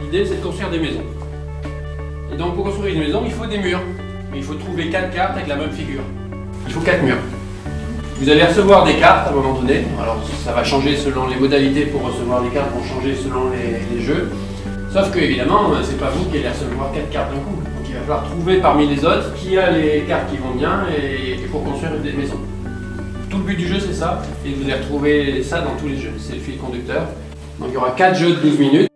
L'idée, c'est de construire des maisons. Et donc, pour construire une maison, il faut des murs. Mais il faut trouver quatre cartes avec la même figure. Il faut quatre murs. Vous allez recevoir des cartes à un moment donné. Alors, ça va changer selon les modalités pour recevoir des cartes, vont changer selon les, jeux. Sauf que, évidemment, c'est pas vous qui allez recevoir quatre cartes d'un coup. Donc, il va falloir trouver parmi les autres qui a les cartes qui vont bien et, et pour construire des maisons. Tout le but du jeu, c'est ça. Et vous allez retrouver ça dans tous les jeux. C'est le fil conducteur. Donc, il y aura quatre jeux de 12 minutes.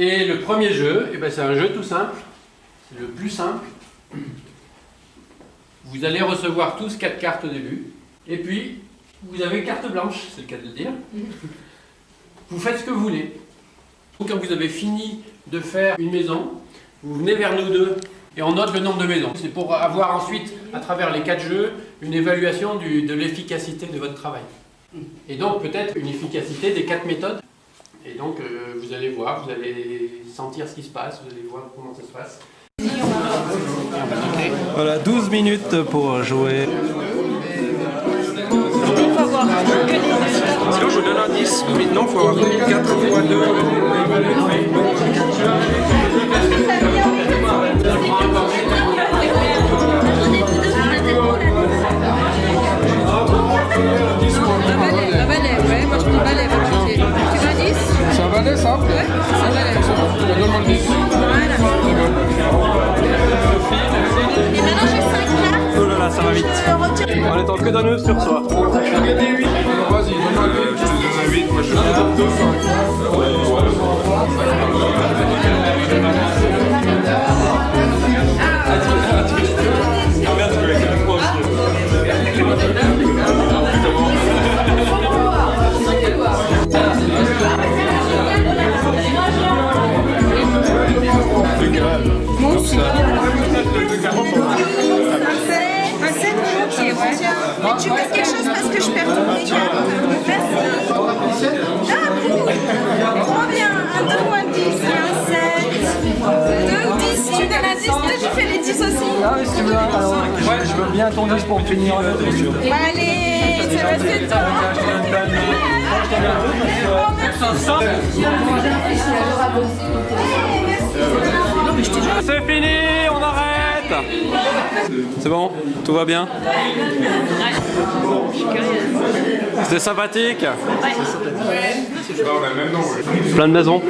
Et le premier jeu, eh ben, c'est un jeu tout simple, c'est le plus simple. Vous allez recevoir tous quatre cartes au début, et puis vous avez carte blanche, c'est le cas de le dire. Vous faites ce que vous voulez. Quand vous avez fini de faire une maison, vous venez vers nous deux et on note le nombre de maisons. C'est pour avoir ensuite, à travers les quatre jeux, une évaluation de l'efficacité de votre travail. Et donc peut-être une efficacité des quatre méthodes. Et donc euh, vous allez voir, vous allez sentir ce qui se passe, vous allez voir comment ça se passe. Voilà, 12 minutes pour jouer. Sinon, je vous donne un 10. Maintenant, il faut avoir 4 fois 2. Ça va vite. On est en que d'un nœud sur soi. Vas-y, donne-moi le 10. Je te donne un 8. Moi, je te donne 2 Moi aussi. Un Mais tu mets quelque chose parce que je perds toutes mes cartes. Merci. Ah. Trop bien. Un 2 ou un 10, un 7. 2 ou 10, tu donnes un 10, toi tu fais les 10 aussi. Ah oui, si tu veux, alors, ouais, je veux bien ton 10 pour finir le truc. Allez, ça va c'est toi. C'est fini, on arrête C'est bon Tout va bien C'était sympathique ouais. Plein de maisons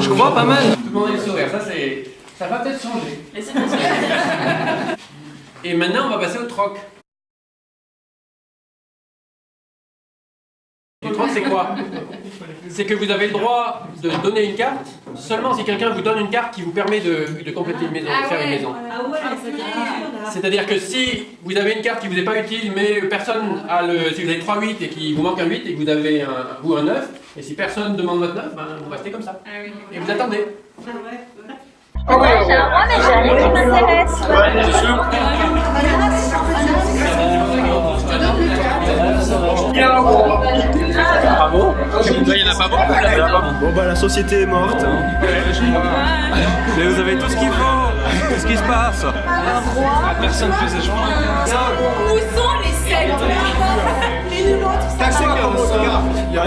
Je crois pas mal Tout le monde a le sourire, ça c'est. Ça va peut-être changer. Et maintenant on va passer au troc. C'est quoi C'est que vous avez le droit de donner une carte seulement si quelqu'un vous donne une carte qui vous permet de, de compléter une maison, de faire une maison. C'est-à-dire que si vous avez une carte qui vous est pas utile, mais personne a le. Si vous avez 3-8 et qu'il vous manque un 8 et que vous avez un, ou un 9, et si personne demande votre 9, ben, vous restez comme ça. Et vous attendez. Ah oui, J'ai un roi, mais j'ai rien qui m'intéresse. c'est sûr. Bravo Là, il n'y en a pas beaucoup. Bon bah la société est morte. hein. Mais vous avez tout ce qu'il faut Qu'est-ce qui se passe Personne ne faisait. Où sont les 7 Les numéros, tout ça. Il y a un.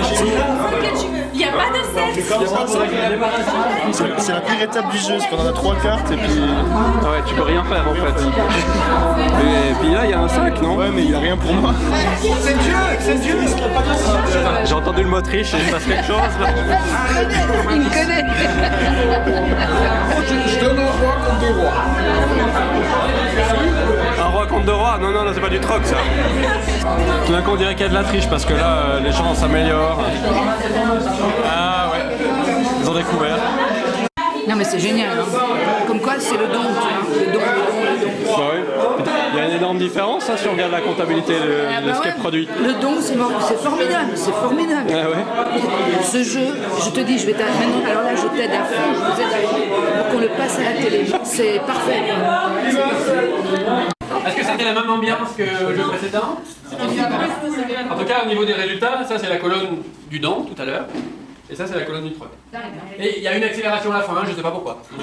Il n'y a pas de 7. C'est c'est la pire étape du jeu, c'est qu'on en a trois cartes et puis. Ah ouais, tu peux rien faire en fait. Et puis là, il y a un 5, non Ouais, mais il a rien pour moi. J'ai entendu le mot triche et il se passe quelque chose. Il me connaît. Roi contre deux rois. Un roi contre deux rois Non, non, non, c'est pas du troc ça. Tout d'un coup, on dirait qu'il y a de la triche parce que là, euh, les gens s'améliorent. Ah ouais, ils ont découvert. Non mais c'est génial. hein. Comme quoi c'est le don, tu vois. Le don, le don, le don. Bah oui. Il y a une énorme différence hein, si on regarde la comptabilité de, Ah de bah ce qui est produit. Le don, c'est formidable, c'est formidable. Ah ouais Ce jeu, je te dis, je vais maintenant, alors là, je t'aide à fond, je vous aide à fond pour qu'on le passe à la télé. C'est parfait. Est-ce que c'était la même ambiance que le jeu précédent? En tout cas, au niveau des résultats, ça c'est la colonne du don tout à l'heure, et ça c'est la colonne du troc. Et il y a une accélération à la fin, je ne sais pas pourquoi.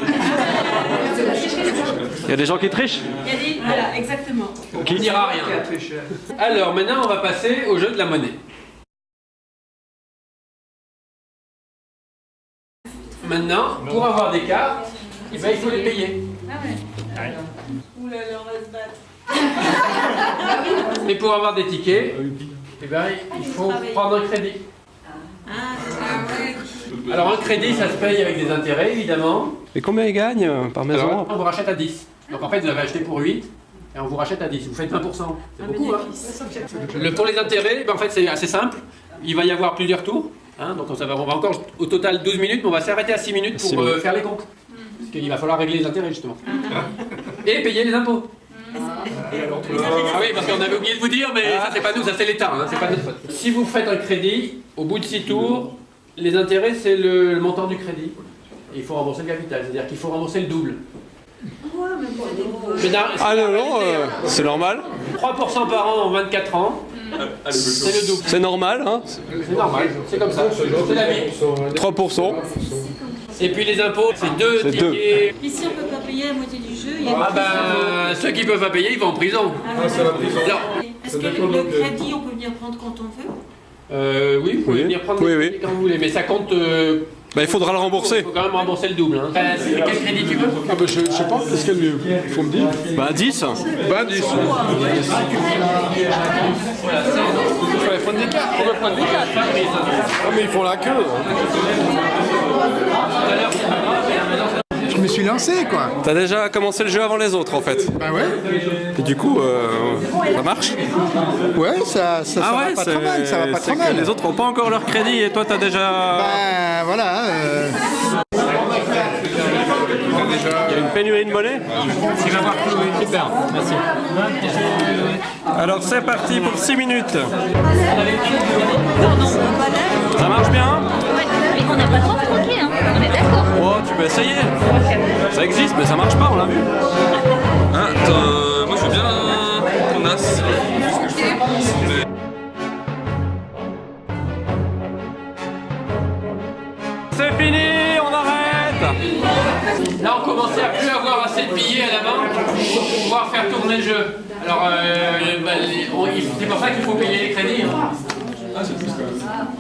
Il y a des gens qui trichent Il y a des... Voilà, exactement. Qui dira rien. Alors maintenant, on va passer au jeu de la monnaie. Maintenant, pour avoir des cartes, eh ben, il faut les payer. Ouh là là, on va se battre. Et pour avoir des tickets, eh ben, il faut prendre un crédit. Ah, ah ouais. Alors un crédit, ça se paye avec des intérêts, évidemment. Et combien ils gagnent par maison Alors, on vous rachète à 10. Donc en fait, vous avez acheté pour 8 et on vous rachète à 10. Vous faites 20%. C'est beaucoup, hein Le, Pour les intérêts, ben, en fait, c'est assez simple. Il va y avoir plusieurs tours. hein. donc ça va, on va encore au total 12 minutes, mais on va s'arrêter à 6 minutes pour euh, minutes. faire les comptes. Parce qu'il va falloir régler les intérêts, justement. Et payer les impôts. Ah oui, parce qu'on avait oublié de vous dire, mais ça c'est pas nous, ça c'est l'État, hein, c'est pas notre faute. Si vous faites un crédit, au bout de 6 tours, les intérêts c'est le, le montant du crédit. Et il faut rembourser le capital, c'est-à-dire qu'il faut rembourser le double. Mais non, Ah non, non, euh, c'est normal. 3% par an en 24 ans, c'est le double. C'est normal, hein C'est normal, c'est comme ça, c'est la vie. 3%. Et puis les impôts, c'est deux C'est deux. tickets. Ici, on peut pas payer la moitié du jeu. Il y a Ah ben, ceux qui peuvent pas payer, ils vont en prison. prison. Non. Est-ce que le crédit, on peut venir prendre quand on veut Euh, oui, vous pouvez Oui. venir prendre Oui, les oui. quand vous voulez, mais ça compte. euh, Bah, il faudra le Il rembourser. faut quand même rembourser le double. Hein. Euh, quel crédit tu veux Ah bah je, je sais pas, qu'est-ce qu'il y a de mieux Il faut me dire. Bah, 10. Bah 10. Il fallait prendre des cartes, on va prendre des cartes. Ah mais ils font la queue. Je me suis lancé quoi. T'as déjà commencé le jeu avant les autres, en fait. Bah ouais. Et du coup, euh, ça marche Ouais, ça, ça, ça va pas trop mal, ça va pas trop mal. Les autres ont pas encore leur crédit et toi, t'as déjà. Bah voilà. euh, Il y a une pénurie de monnaie Super, merci. Alors c'est parti pour 6 minutes. Ça marche bien Mais on n'a pas trop Ça existe, mais ça marche pas, on l'a vu. Hein, attends, moi je veux bien ton as. C'est fini, on arrête Là, on commençait à plus avoir assez de billets à la banque pour pouvoir faire tourner le jeu. Alors, euh, bah, il- c'est pour ça qu'il faut payer les crédits. hein.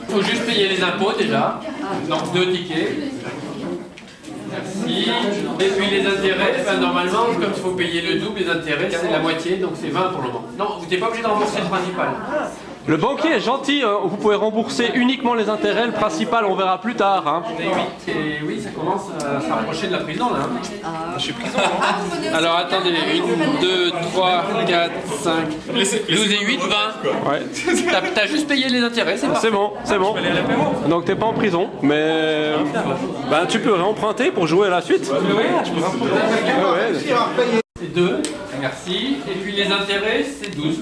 Il faut juste payer les impôts déjà. Donc, deux tickets. Et puis les intérêts, normalement, comme il faut payer le double, les intérêts, c'est la moitié, donc c'est 20 pour le moment. Non, vous n'êtes pas obligé de rembourser le principal. Le banquier est gentil, hein, vous pouvez rembourser uniquement les intérêts, le principal on verra plus tard. hein. Et oui, ça commence à se rapprocher de la prison là. hein. Je suis prison. Alors attendez, 1, 2, 3, 4, 5, 12 et 8, 20. Ouais. T'as juste payé les intérêts, c'est parfait. C'est bon, c'est bon. Donc t'es pas en prison, mais ben, tu peux réemprunter pour jouer à la suite. Ouais, ouais. C'est 2, merci. Et puis les intérêts, c'est 12.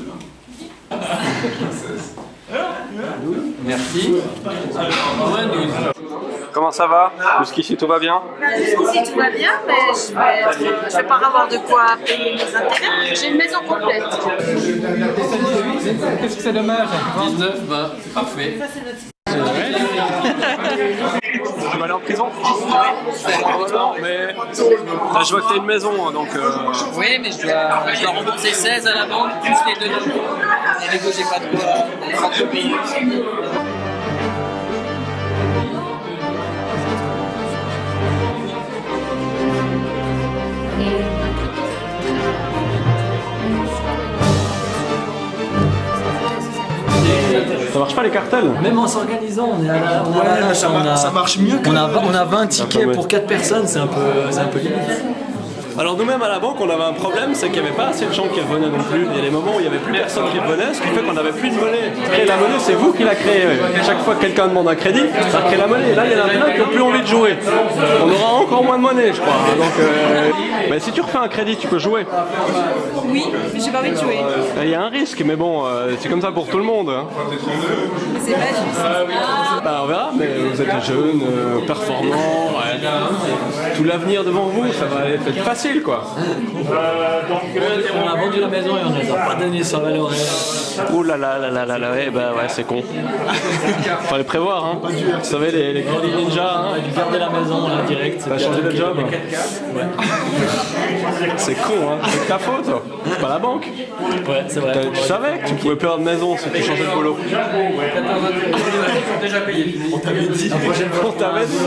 Merci. Moins 12. Comment ça va Jusqu'ici tout va bien Si tout va bien, mais je vais, être- je vais pas avoir de quoi payer mes intérêts. J'ai une maison complète. Qu'est-ce que c'est dommage 19, 20, c'est parfait. Tu vas aller en prison Non, mais là, je vois que t'as une maison, hein, donc... euh, Oui, mais je dois, je dois rembourser 16 à la banque, plus les deux. Et les deux, j'ai pas de quoi de Ça marche pas les cartels Même en s'organisant, on est à la, on Ouais, ça on mar- a- ça marche mieux que- On a, on a 20 tickets pour 4 personnes, c'est un peu, c'est un peu limite. Alors nous-mêmes à la banque, on avait un problème, c'est qu'il n'y avait pas assez de gens qui revenaient non plus. Il y a des moments où il n'y avait plus personne qui revenait, ce qui fait qu'on n'avait plus de monnaie. Créer la monnaie, c'est vous qui la créez. Chaque fois que quelqu'un demande un crédit, ça crée la monnaie. Et là, il y en a plein qui n'ont plus envie de jouer. On aura encore moins de monnaie, je crois. Donc, euh, mais si tu refais un crédit, tu peux jouer. Oui, mais j'ai pas envie de jouer. Il y a un risque, mais bon, euh, c'est comme ça pour tout le monde. hein. C'est pas juste. Bah, on verra, mais vous êtes jeune, euh, performant, ouais. Tout l'avenir devant vous, ça va être facile quoi. On a vendu la maison et on ne les a pas donné la Lorraine. Ouh là là là là là là, ouais, bah ouais, c'est con. Fallait prévoir, hein. Vous savez, les, les crédits ninja, hein. On a dû garder la maison là direct. T'as changé de job C'est con, hein. C'est de ta faute, c'est pas la banque. Ouais, c'est vrai. Tu savais que tu pouvais perdre de maison si tu changeais de boulot. Déjà. On t'avait dit. On t'avait dit.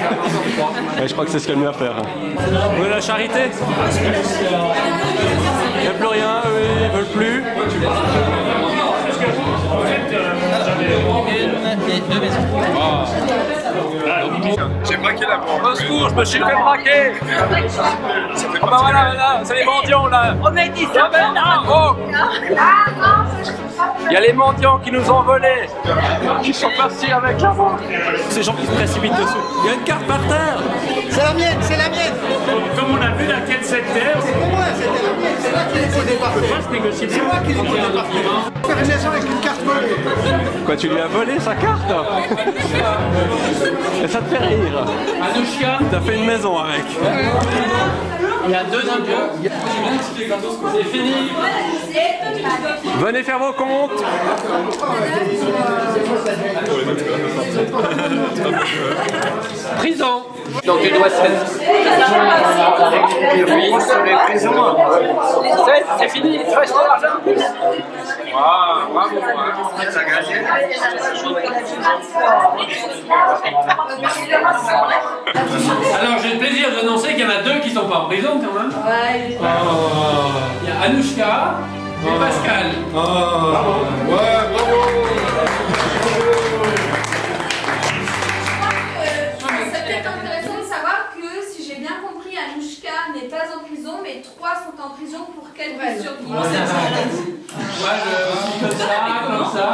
Ouais, je crois que c'est ce qu'il y a de mieux à faire. Vous voulez la charité? Il n'y a plus rien, eux ils veulent plus. J'ai braqué la banque. Au secours, je me suis fait braquer. Ah bah voilà, voilà, c'est les mendiants là. On a dit non, oh. Il y a les mendiants qui nous ont volés, qui sont partis avec la banque. Ces gens qui se précipitent dessus. Il y a une carte par terre. C'est la mienne, c'est la mienne. Comme on a vu laquelle c'était, C'est pour moi, c'était la mienne, pas se négocier. C'est moi qui l'ai fait au départ. Faire une maison avec une carte volée. Quoi, tu lui as volé sa carte Et ça te fait rire Anouchka, T'as fait une maison avec. il y a deux impôts. C'est fini. Venez faire vos comptes Prison. Donc il doit se Oui, sur les prisons. C'est- C'est fini, il te reste de l'argent. Bravo. Ça gagne. Alors j'ai le plaisir d'annoncer qu'il y en prison quand même. Ouais, Il y a Anouchka et Pascal. C'est peut-être intéressant de savoir que, si j'ai bien compris, Anouchka n'est pas en prison, mais trois sont en prison pour quelques survie. Moi je suis comme ça, comme ça.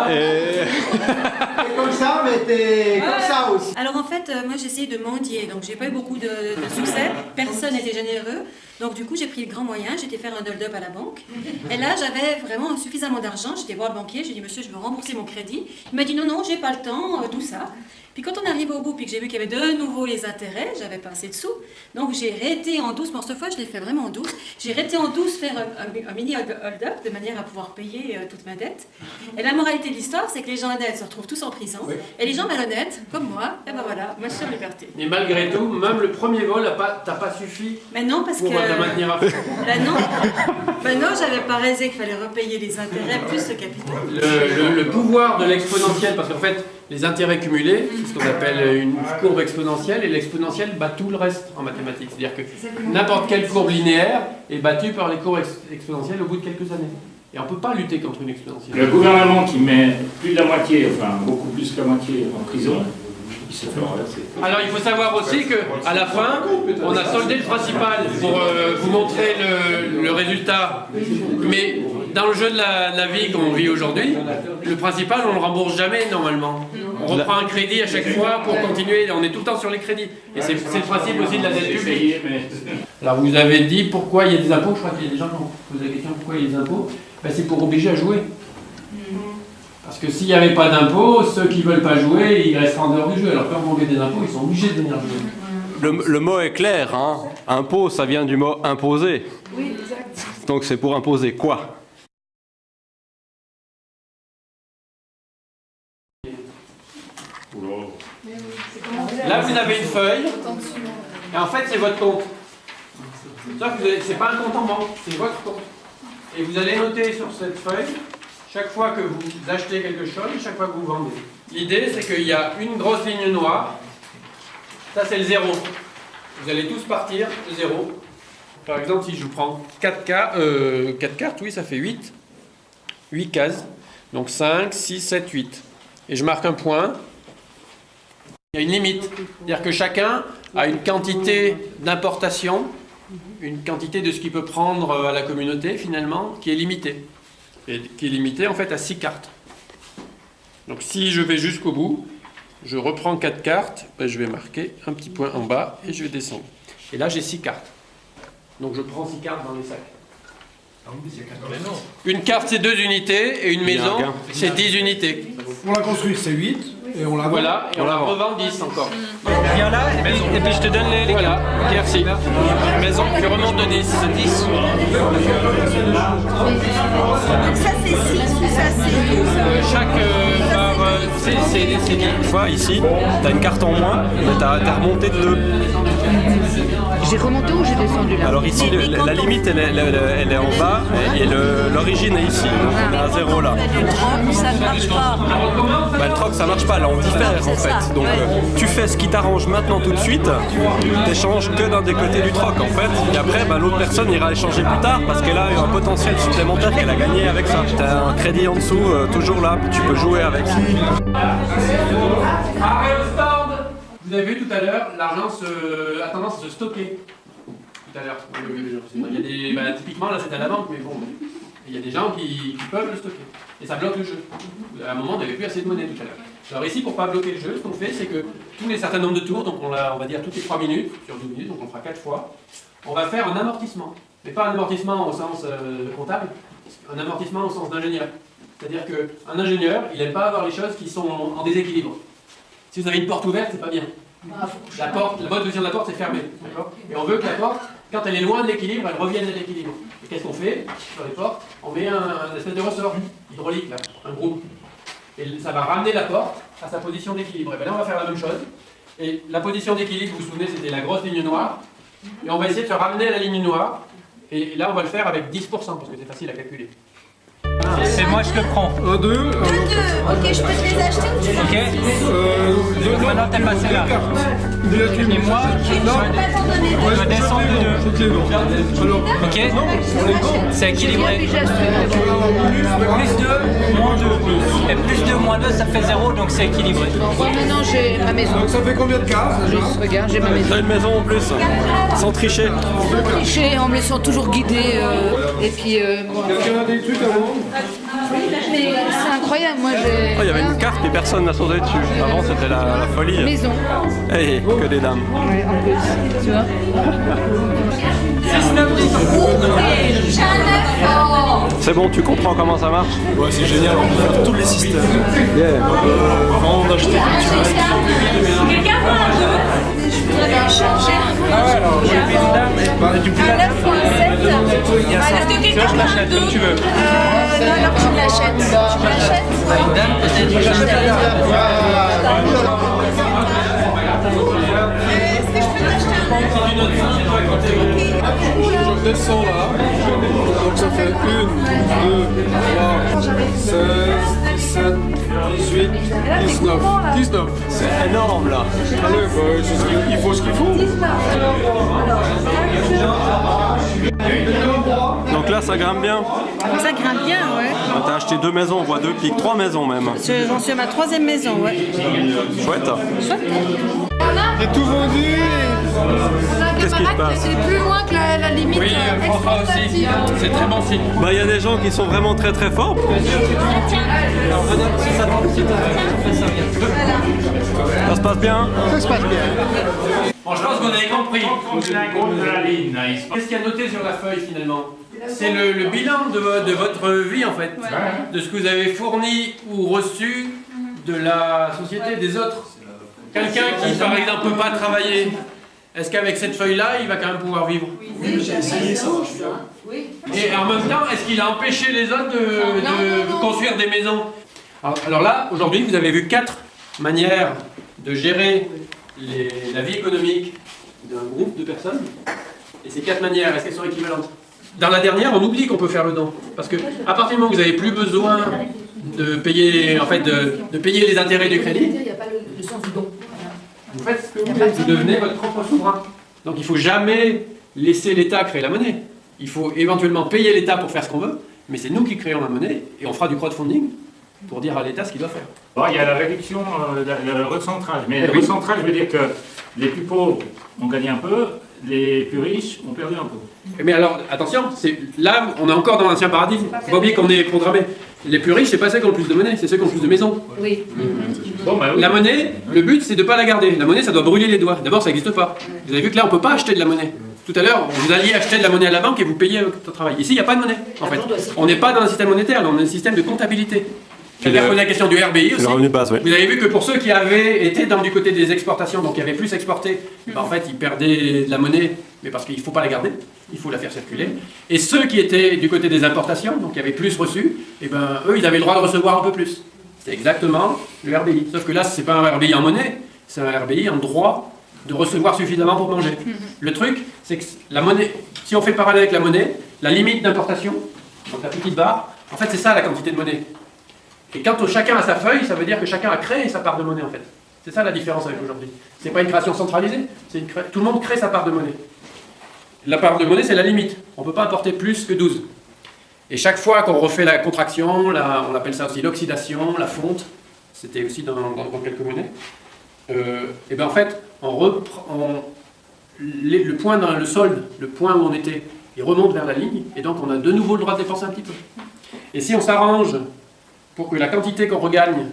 Comme ça, mais t'es comme ça aussi. Alors en fait, euh, moi j'ai essayé de mendier, donc j'ai pas eu beaucoup de, de succès, personne n'était généreux. Donc du coup j'ai pris le grand moyen, j'étais faire un hold-up à la banque. Et là j'avais vraiment suffisamment d'argent, j'étais voir le banquier, j'ai dit monsieur je veux rembourser mon crédit. Il m'a dit non non j'ai pas le temps, euh, tout ça. Puis quand on arrive au bout, puis que j'ai vu qu'il y avait de nouveau les intérêts, j'avais pas assez de sous. Donc j'ai réété en douce, pour cette fois je l'ai fait vraiment en douce. J'ai réété en douce faire un, un- un mini hold- hold-up de manière à pouvoir payer euh, toute ma dette. Et la moralité de l'histoire, c'est que les gens honnêtes se retrouvent tous en prison. Et les gens malhonnêtes, comme moi, et ben voilà, moi je suis en liberté. Mais malgré tout, même le premier vol, t'as pas suffi Mais non, parce pour que. te maintenir à fond. Ben non, ben non, j'avais pas raisé qu'il fallait repayer les intérêts plus le capital. Le, le- le pouvoir de l'exponentiel, parce qu'en fait, les intérêts cumulés, c'est ce qu'on appelle une courbe exponentielle, et l'exponentielle bat tout le reste en mathématiques. C'est-à-dire que n'importe quelle courbe linéaire est battue par les courbes ex- exponentielles au bout de quelques années. Et on ne peut pas lutter contre une exponentielle. Le gouvernement qui met plus de la moitié, enfin beaucoup plus que la moitié en prison, il se fait renverser. Alors il faut savoir aussi que à la fin, on a soldé le principal pour euh, vous montrer le, le résultat. Mais dans le jeu de la, de la vie qu'on vit aujourd'hui, le principal on le rembourse jamais normalement. On reprend un crédit à chaque fois pour continuer. On est tout le temps sur les crédits. Et c'est c'est le principe aussi de la dette publique. Alors vous avez dit pourquoi il y a des impôts? Je crois qu'il y a des gens qui ont posé la question pourquoi il y a des impôts? Ben, c'est pour obliger à jouer. Parce que s'il n'y avait pas d'impôts, ceux qui ne veulent pas jouer, ils resteraient en dehors du jeu. Alors quand on met des impôts, ils sont obligés de venir jouer. Le, le mot est clair, hein. Impôt, ça vient du mot imposer. Oui, exact. Donc c'est pour imposer quoi? Là, vous avez une feuille, et en fait, c'est votre compte. Sauf que vous avez- c'est pas un compte en banque, c'est votre compte. Et vous allez noter sur cette feuille, chaque fois que vous achetez quelque chose, chaque fois que vous vendez. L'idée, c'est qu'il y a une grosse ligne noire. Ça, c'est le zéro. Vous allez tous partir de zéro. Par exemple, si je vous prends 4, cartes, 4 cartes, oui, ça fait 8. 8 cases. Donc 5, 6, 7, 8. Et je marque un point. Il y a une limite. C'est-à-dire que chacun a une quantité d'importation, une quantité de ce qu'il peut prendre euh, à la communauté finalement, qui est limitée. Et qui est limitée en fait à 6 cartes. Donc si je vais jusqu'au bout, je reprends 4 cartes, ben, je vais marquer un petit point en bas et je vais descendre. Et là j'ai 6 cartes. Donc je prends 6 cartes dans les sacs. Une carte c'est 2 unités et une maison c'est 10 unités. On la construit, c'est 8, et on la vend. Voilà, et on la revend 10 encore. Viens là, et puis, et puis je te donne les, les Voilà, merci. Maison, je remonte de 10. 10. Donc ça c'est 6 ou ça c'est 12 chaque euh, c'est bien. Tu vois, ici, t'as une carte en moins, mais t'as t'as remonté de deux. J'ai remonté ou j'ai descendu là Alors ici, le- la, la limite, elle est, elle est- elle est en bas et le- l'origine est ici. Donc on est à zéro là. ça ne marche pas. Bah, le troc, ça marche pas, là on diffère en fait. Donc euh, tu fais ce qui t'arrange maintenant tout de suite, t'échanges que d'un des côtés du troc en fait. Et après, bah, l'autre personne ira échanger plus tard parce qu'elle a eu un potentiel supplémentaire qu'elle a gagné avec ça. T'as un crédit en dessous, euh, toujours là, tu peux jouer avec. Arrêt au stand Vous avez vu tout à l'heure, l'argent se... a tendance à se stocker. Tout à l'heure. Il y a des... bah, typiquement, là, c'est à la banque, mais bon, il y a des gens qui, qui peuvent le stocker. Et ça bloque le jeu. À un moment, on n'avait plus assez de monnaie tout à l'heure. Alors ici, pour pas bloquer le jeu, ce qu'on fait, c'est que tous les certains nombres de tours, donc on, on va dire toutes les 3 minutes, sur 12 minutes, donc on fera 4 fois, on va faire un amortissement. Mais pas un amortissement au sens euh, comptable, un amortissement au sens d'ingénieur. C'est-à-dire qu'un ingénieur, il n'aime pas avoir les choses qui sont en déséquilibre. Si vous avez une porte ouverte, c'est pas bien. La porte, la bonne position de la porte, c'est fermé. d'accord Et on veut que la porte, quand elle est loin de l'équilibre, elle revienne à l'équilibre. Et qu'est-ce qu'on fait sur les portes On met un, un espèce de ressort hydraulique, là, un groupe. Et ça va ramener la porte à sa position d'équilibre. Et bien là, on va faire la même chose. Et la position d'équilibre, vous vous souvenez, c'était la grosse ligne noire. Et on va essayer de se ramener à la ligne noire. Et là, on va le faire avec 10%, parce que c'est facile à calculer. C'est moi, je le prends. Un, deux. Deux, ok, je peux te les acheter ou tu veux Ok Euh, Maintenant, t'es passé là. Et moi, je descends de deux. Ok C'est équilibré. Plus 2, moins 2. Et plus 2, moins 2, ça fait 0, donc c'est équilibré. Ouais, maintenant j'ai ma maison. donc ça fait combien de cases Juste, regarde, j'ai ma maison. T'as une maison en plus, sans tricher. Tricher en me laissant toujours guider. euh, et puis, euh. Quelqu'un a des trucs à vendre Mais c'est incroyable, moi j'ai. Oh, il y avait une carte et personne n'a sauté dessus. Avant, c'était la, la folie. Maison. Eh, que des dames. Ouais, en plus, tu vois. C'est bon, tu comprends comment ça marche Ouais, c'est génial, on peut faire tous les systèmes. Yeah. Vendre, acheter, Quelqu'un veut un 2 Je voudrais changer. Ah ouais, alors j'ai pris une dame. Bah, du coup, Un 9 ou un 7 Est-ce que quelqu'un veut un 2 tu veux. Euh, non, alors tu me l'achètes. Tu l'achètes Une dame, peut-être je peux t'acheter un 9 Je descends là. Donc ça fait 1, 2, 3, 16, 17, 18, 19. 19. C'est énorme là. Allez, bah, il faut ce qu'il faut. Donc là, ça grimpe bien. Ça grimpe bien, ouais. T'as acheté deux maisons, on voit deux pics, trois maisons même. Je- J'en suis à ma troisième maison, ouais. Chouette. J'ai tout vendu. Qu'est-ce qui se passe C'est plus loin que la, la limite Oui, euh, euh, François aussi. C'est très bon signe. Bah, il y a des gens qui sont vraiment très très forts. Ça se passe bien Ça se passe bien. Bon, je pense que vous avez compris. Qu'est-ce qu'il y a noté sur la feuille finalement? C'est le, le bilan de, vo- de votre vie en fait, de ce que vous avez fourni ou reçu de la société des autres. Quelqu'un qui par exemple peut pas travailler, est-ce qu'avec cette feuille-là, il va quand même pouvoir vivre? J'ai essayé, ça. Et en même temps, est-ce qu'il a empêché les autres de, de construire des maisons? Alors, alors là, aujourd'hui, vous avez vu quatre manières de gérer les- la vie économique d'un groupe de personnes. Et ces quatre manières, est-ce qu'elles sont équivalentes? Dans la dernière, on oublie qu'on peut faire le don. Parce que à partir du moment où vous n'avez plus besoin de payer, en fait, de, de payer les intérêts du crédit, Il n'y a pas le, le sens du don. Vous faites ce que vous voulez. Vous devenez votre propre souverain. Donc il ne faut jamais laisser l'État créer la monnaie. Il faut éventuellement payer l'État pour faire ce qu'on veut, mais c'est nous qui créons la monnaie et on fera du crowdfunding pour dire à l'État ce qu'il doit faire. Bon, il y a la réduction, euh, le, le recentrage. Mais Eh le oui. recentrage veut dire que les plus pauvres ont gagné un peu, les plus riches ont perdu un peu. Mais alors, attention, c'est là, on est encore dans l'ancien paradigme. Faut pas oublier qu'on est programmé. Les plus riches, c'est pas ceux qui ont le plus de monnaie, c'est ceux qui ont le plus de maisons. Oui. Bon, bah oui. La monnaie, le but, c'est de pas la garder. La monnaie, ça doit brûler les doigts. D'abord, ça n'existe pas. Vous avez vu que là, on peut pas acheter de la monnaie. Tout à l'heure, vous alliez acheter de la monnaie à la banque et vous payez votre travail. Ici, il n'y a pas de monnaie, en fait. On n'est pas dans un système monétaire, on est dans un système de comptabilité. Quelqu'un posé la question du RBI aussi. le revenu de base, oui. Vous avez vu que pour ceux qui avaient été dans du côté des exportations, donc qui avaient plus exporté, ben, en fait, ils perdaient de la monnaie, mais parce qu'il ne faut pas la garder, il faut la faire circuler. Et ceux qui étaient du côté des importations, donc qui avaient plus reçu, et ben, eux, ils avaient le droit de recevoir un peu plus. C'est exactement le RBI. Sauf que là, c'est pas un RBI en monnaie, c'est un RBI en droit de recevoir suffisamment pour manger. Le truc, c'est que la monnaie, si on fait le parallèle avec la monnaie, la limite d'importation, donc la petite barre, en fait, c'est ça la quantité de monnaie. Et quand chacun a sa feuille, ça veut dire que chacun a créé sa part de monnaie, en fait. C'est ça la différence avec aujourd'hui. C'est pas une création centralisée, c'est une cré- tout le monde crée sa part de monnaie. La part de monnaie, c'est la limite. On ne peut pas apporter plus que 12. Et chaque fois qu'on refait la contraction, on appelle ça aussi l'oxydation, la fonte, c'était aussi dans, dans- dans quelques monnaies, euh, et bien en fait, le point dans le solde, le point où on était, il remonte vers la ligne, et donc on a de nouveau le droit de dépenser un petit peu. Et si on s'arrange pour que la quantité qu'on regagne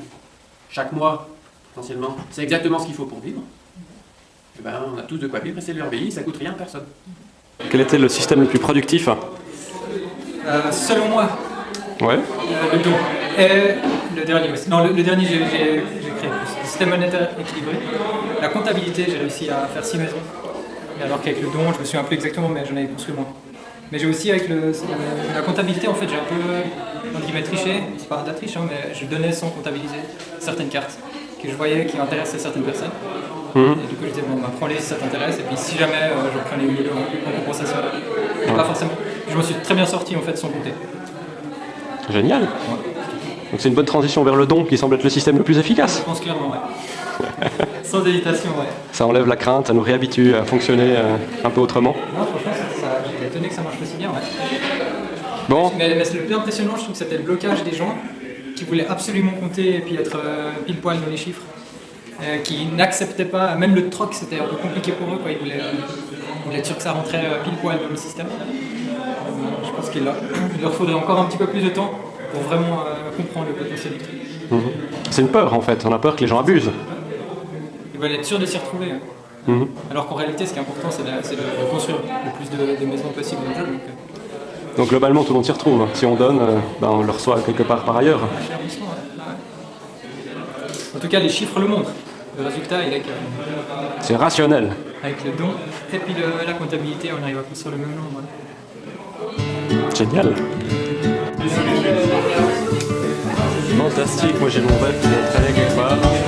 chaque mois, potentiellement, c'est exactement ce qu'il faut pour vivre, eh ben, on a tous de quoi vivre et c'est le RBI, ça coûte rien à personne. Quel était le système le plus productif Euh, selon moi, Ouais. euh, le don. Et le dernier aussi. Non, le, le dernier, j'ai créé. Le système monétaire équilibré. La comptabilité, j'ai réussi à faire 6 maisons. Et alors qu'avec le don, je me souviens un peu exactement, mais j'en avais construit moins. Mais j'ai aussi, avec le, la comptabilité, en fait, j'ai un peu, entre guillemets, triché. C'est pas de la triche, hein, mais je donnais sans comptabiliser certaines cartes que je voyais qui intéressaient certaines personnes. Mhm. Et du coup, je disais, bon, bah, prends-les si ça t'intéresse, et puis si jamais, euh, je prenais une en, en compensation. Pas forcément. Je me suis très bien sorti, en fait, sans compter. Génial. Donc c'est une bonne transition vers le don qui semble être le système le plus Je efficace. pense clairement, ouais. Sans hésitation, ouais. Ça enlève la crainte, ça nous réhabitue à fonctionner euh, un peu autrement. Non, franchement, j'étais étonné que ça marche aussi bien, ouais. Bon, Mais, mais le plus impressionnant, je trouve que c'était le blocage des gens qui voulaient absolument compter et puis être euh, pile poil dans les chiffres. Euh, qui n'acceptaient pas, même le troc c'était un peu compliqué pour eux, quoi. Ils, voulaient, euh, ils voulaient être sûrs que ça rentrait pile poil dans le système. Qu'il il leur faudrait encore un petit peu plus de temps pour vraiment euh, comprendre le potentiel du truc. mhm. c'est une peur en fait, on a peur que les gens abusent. Ils veulent être sûrs de s'y retrouver. hein. Mhm. Alors qu'en réalité, ce qui est important, c'est de, construire le plus de, de maisons possible dans le jeu. Donc, euh, Donc globalement tout le monde s'y retrouve. Si on donne, euh, ben, on le reçoit quelque part par ailleurs. ouais. En tout cas, les chiffres le montrent. Le résultat, il est que, C'est rationnel. avec le don et puis le- la comptabilité, on arrive à construire le même nombre. ouais. Génial. Fantastique, moi j'ai mon rêve qui est traîné quelque part.